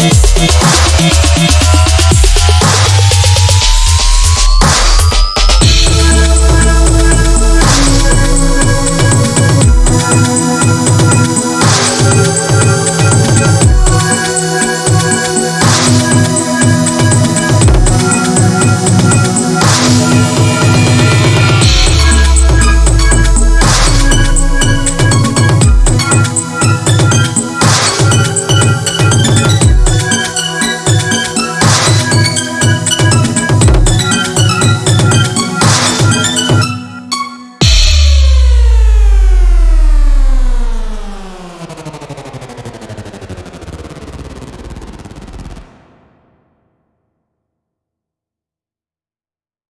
Música